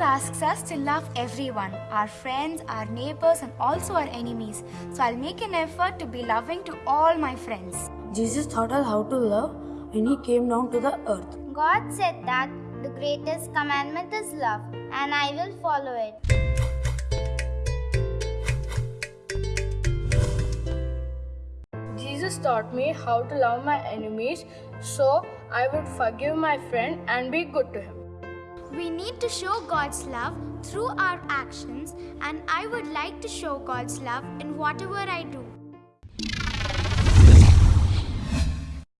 asks us to love everyone our friends, our neighbors, and also our enemies. So I'll make an effort to be loving to all my friends. Jesus taught us how to love when he came down to the earth. God said that the greatest commandment is love, and I will follow it. Jesus taught me how to love my enemies so I would forgive my friend and be good to him. We need to show God's love through our actions, and I would like to show God's love in whatever I do.